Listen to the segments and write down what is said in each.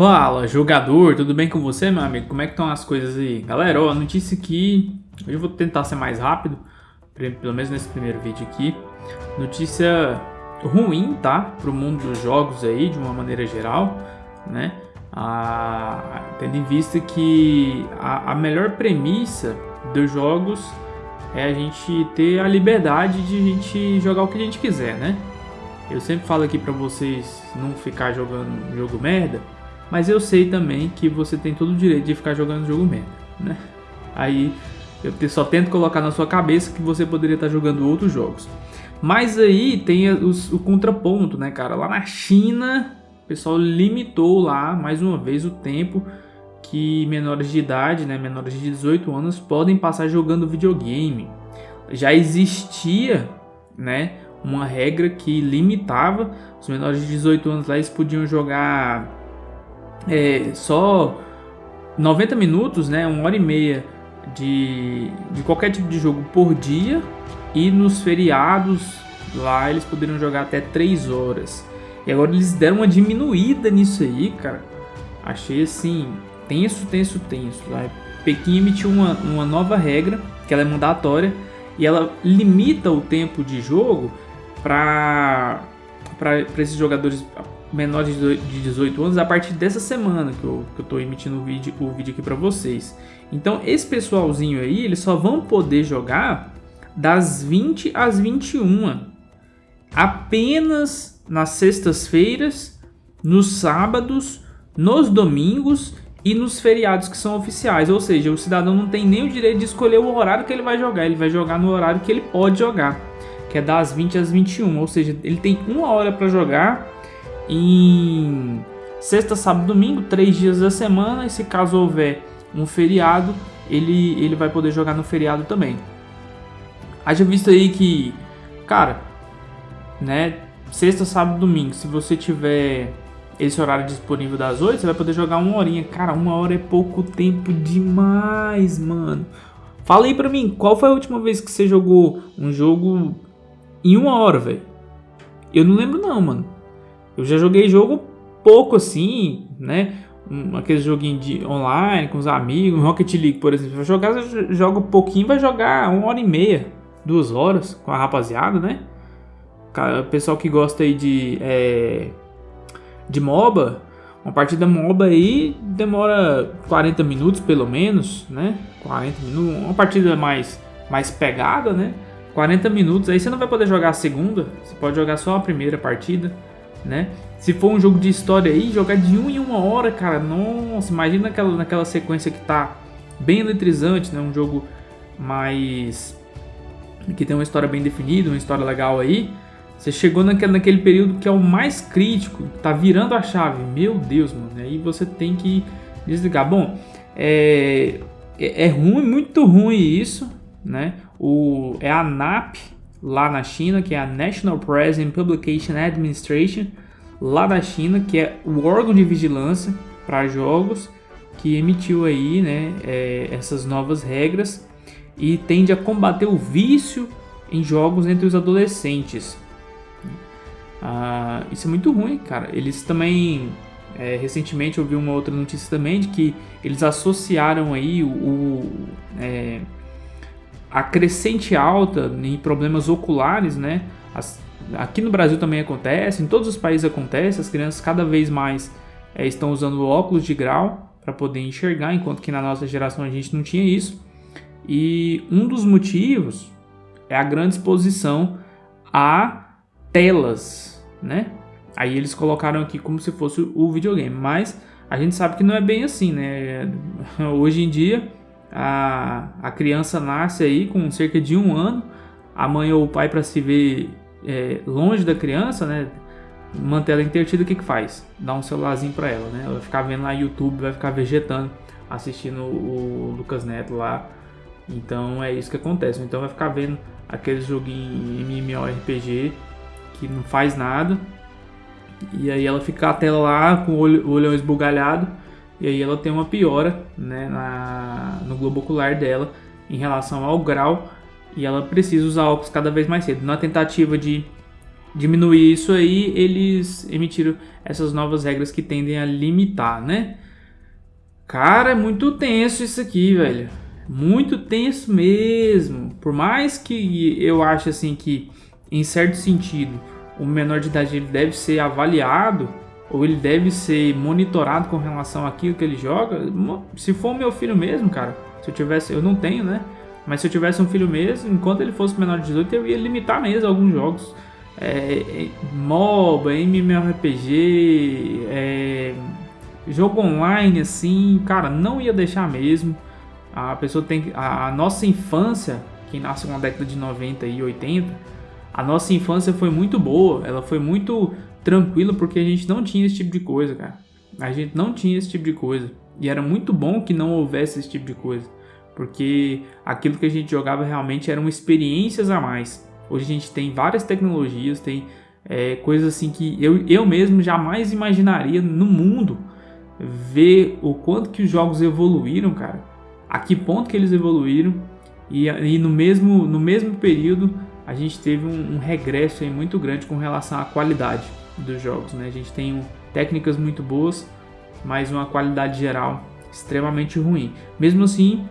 Fala, jogador, tudo bem com você, meu amigo? Como é que estão as coisas aí? Galera, ó, a notícia aqui, hoje eu vou tentar ser mais rápido, pelo menos nesse primeiro vídeo aqui. Notícia ruim, tá? Pro mundo dos jogos aí, de uma maneira geral, né? Ah, tendo em vista que a, a melhor premissa dos jogos é a gente ter a liberdade de a gente jogar o que a gente quiser, né? Eu sempre falo aqui pra vocês não ficar jogando jogo merda, mas eu sei também que você tem todo o direito de ficar jogando jogo merda, né? Aí eu só tento colocar na sua cabeça que você poderia estar jogando outros jogos. Mas aí tem os, o contraponto, né, cara? Lá na China, o pessoal limitou lá, mais uma vez, o tempo que menores de idade, né, menores de 18 anos, podem passar jogando videogame. Já existia, né, uma regra que limitava os menores de 18 anos lá, eles podiam jogar é, só 90 minutos, né, uma hora e meia de, de qualquer tipo de jogo por dia e nos feriados lá eles poderiam jogar até 3 horas. E agora eles deram uma diminuída nisso aí, cara. Achei assim, tenso, tenso, tenso. A Pequim emitiu uma, uma nova regra, que ela é mandatória, e ela limita o tempo de jogo para esses jogadores menores de 18 anos a partir dessa semana que eu, que eu tô emitindo o vídeo, o vídeo aqui para vocês. Então esse pessoalzinho aí, eles só vão poder jogar das 20 às 21. Apenas nas sextas-feiras, nos sábados, nos domingos e nos feriados que são oficiais. Ou seja, o cidadão não tem nem o direito de escolher o horário que ele vai jogar, ele vai jogar no horário que ele pode jogar, que é das 20 às 21. Ou seja, ele tem uma hora para jogar em sexta, sábado, domingo, três dias da semana. E se caso houver um feriado, ele, ele vai poder jogar no feriado também. Haja visto aí que, cara, né? Sexta, sábado, domingo, se você tiver esse horário disponível das 8, você vai poder jogar uma horinha. Cara, uma hora é pouco tempo demais, mano. Fala aí pra mim, qual foi a última vez que você jogou um jogo em uma hora, velho? Eu não lembro não, mano. Eu já joguei jogo pouco assim, né? Um, aquele joguinho de online com os amigos, Rocket League, por exemplo. Vai jogar, joga um pouquinho, vai jogar uma hora e meia, duas horas com a rapaziada, né? O pessoal que gosta aí de, é, de MOBA, uma partida MOBA aí demora 40 minutos pelo menos, né? 40 minutos, uma partida mais, mais pegada, né? 40 minutos, aí você não vai poder jogar a segunda, você pode jogar só a primeira partida né? Se for um jogo de história aí, jogar de um em uma hora, cara, nossa, imagina naquela, naquela sequência que tá bem eletrizante, né? Um jogo mais... que tem uma história bem definida, uma história legal aí. Você chegou naquele, naquele período que é o mais crítico, tá virando a chave. Meu Deus, mano, aí você tem que desligar. Bom, é, é, é ruim, muito ruim isso, né? O, é a NAP, lá na China, que é a National Press and Publication Administration, lá da China, que é o órgão de vigilância para jogos que emitiu aí, né, é, essas novas regras e tende a combater o vício em jogos entre os adolescentes. Ah, isso é muito ruim, cara. Eles também é, recentemente eu vi uma outra notícia também de que eles associaram aí o, o é, a crescente alta em problemas oculares, né? As, aqui no Brasil também acontece, em todos os países acontece, as crianças cada vez mais é, estão usando óculos de grau para poder enxergar, enquanto que na nossa geração a gente não tinha isso. E um dos motivos é a grande exposição a telas, né? Aí eles colocaram aqui como se fosse o videogame, mas a gente sabe que não é bem assim, né? Hoje em dia a, a criança nasce aí com cerca de um ano, a mãe ou o pai para se ver é, longe da criança, né? Manter ela entretida, o que que faz? Dá um celularzinho para ela, né? Ela vai ficar vendo lá YouTube, vai ficar vegetando, assistindo o Lucas Neto lá. Então é isso que acontece. Então vai ficar vendo aqueles joguinhos MMORPG que não faz nada. E aí ela fica a tela lá com o olho, o olhão esbugalhado e aí ela tem uma piora né, na, no globo ocular dela em relação ao grau e ela precisa usar óculos cada vez mais cedo. Na tentativa de diminuir isso aí, eles emitiram essas novas regras que tendem a limitar, né? Cara, é muito tenso isso aqui, velho. Muito tenso mesmo. Por mais que eu ache assim que, em certo sentido, o menor de idade ele deve ser avaliado ou ele deve ser monitorado com relação àquilo que ele joga. Se for meu filho mesmo, cara, se eu tivesse, eu não tenho, né? Mas se eu tivesse um filho mesmo, enquanto ele fosse menor de 18, eu ia limitar mesmo alguns jogos. É, é, MOBA, MMORPG, é, jogo online, assim, cara, não ia deixar mesmo. A pessoa tem a, a nossa infância, quem nasce na década de 90 e 80, a nossa infância foi muito boa, ela foi muito tranquila porque a gente não tinha esse tipo de coisa, cara. A gente não tinha esse tipo de coisa. E era muito bom que não houvesse esse tipo de coisa. Porque aquilo que a gente jogava realmente eram experiências a mais. Hoje a gente tem várias tecnologias, tem é, coisas assim que eu, eu mesmo jamais imaginaria no mundo ver o quanto que os jogos evoluíram, cara a que ponto que eles evoluíram e, e no, mesmo, no mesmo período a gente teve um, um regresso muito grande com relação à qualidade dos jogos. Né? A gente tem técnicas muito boas, mas uma qualidade geral extremamente ruim. Mesmo assim,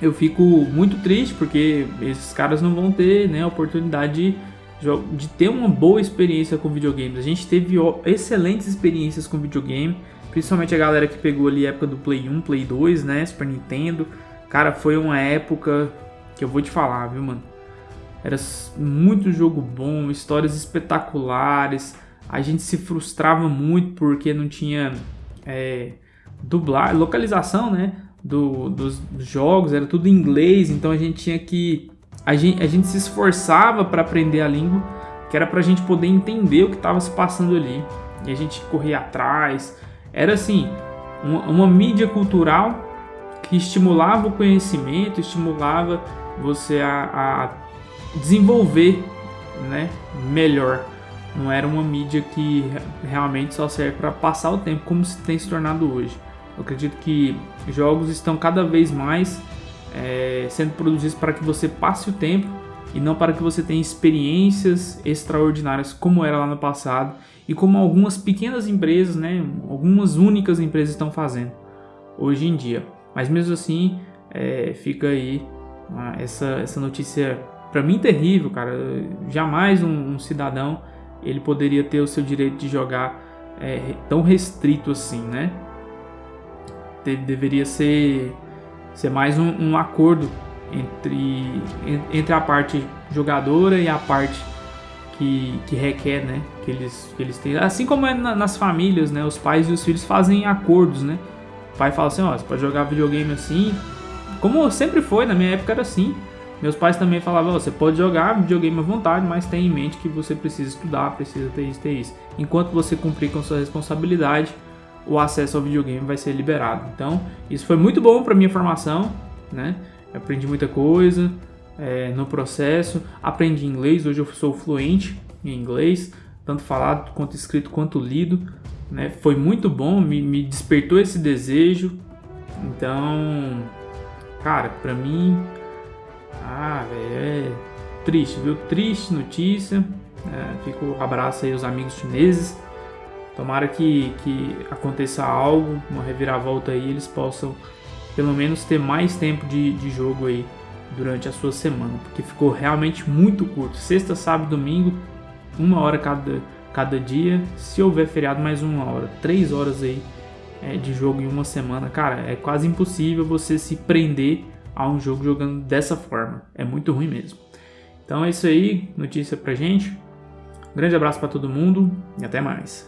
eu fico muito triste porque esses caras não vão ter né, a oportunidade de, de ter uma boa experiência com videogames. A gente teve excelentes experiências com videogame Principalmente a galera que pegou ali a época do Play 1, Play 2, né? Super Nintendo. Cara, foi uma época que eu vou te falar, viu, mano? Era muito jogo bom, histórias espetaculares. A gente se frustrava muito porque não tinha é, dublar, localização, né? Do, dos, jogos, era tudo em inglês, então a gente tinha que. A gente, a gente se esforçava para aprender a língua, que era pra gente poder entender o que estava se passando ali. E a gente corria atrás, era assim, uma, uma mídia cultural que estimulava o conhecimento, estimulava você a, a desenvolver né, melhor. Não era uma mídia que realmente só serve para passar o tempo, como se tem se tornado hoje. Eu acredito que jogos estão cada vez mais é, sendo produzidos para que você passe o tempo e não para que você tenha experiências extraordinárias como era lá no passado e como algumas pequenas empresas, né, algumas únicas empresas estão fazendo hoje em dia. Mas mesmo assim, é, fica aí essa, essa notícia para mim terrível, cara. Jamais um, um, cidadão ele poderia ter o seu direito de jogar é, tão restrito assim, né? De, deveria ser, ser mais um, um acordo entre, entre a parte jogadora e a parte que, que requer, né? Que eles, que eles têm. Assim como é na, nas famílias, né? Os pais e os filhos fazem acordos, né? O pai fala assim, ó, você pode jogar videogame assim. Como sempre foi, na minha época era assim. Meus pais também falavam, você pode jogar videogame à vontade, mas tenha em mente que você precisa estudar, precisa ter isso, ter isso. Enquanto você cumprir com sua responsabilidade, o acesso ao videogame vai ser liberado. Então, isso foi muito bom para minha formação, né? Eu aprendi muita coisa, é, no processo. Aprendi inglês, hoje eu sou fluente em inglês, tanto falado quanto escrito quanto lido. Né? Foi muito bom, me, me despertou esse desejo. Então, cara, pra mim, ah, é triste, viu? Triste notícia. É, fico um abraço aí aos amigos chineses. Tomara que, que aconteça algo, uma reviravolta aí, eles possam pelo menos ter mais tempo de, de jogo aí durante a sua semana, porque ficou realmente muito curto. Sexta, sábado, domingo, uma hora cada, cada dia. Se houver feriado, mais uma hora. Três horas aí é, de jogo em uma semana. Cara, é quase impossível você se prender a um jogo jogando dessa forma. É muito ruim mesmo. Então é isso aí, notícia pra gente. grande abraço para todo mundo e até mais.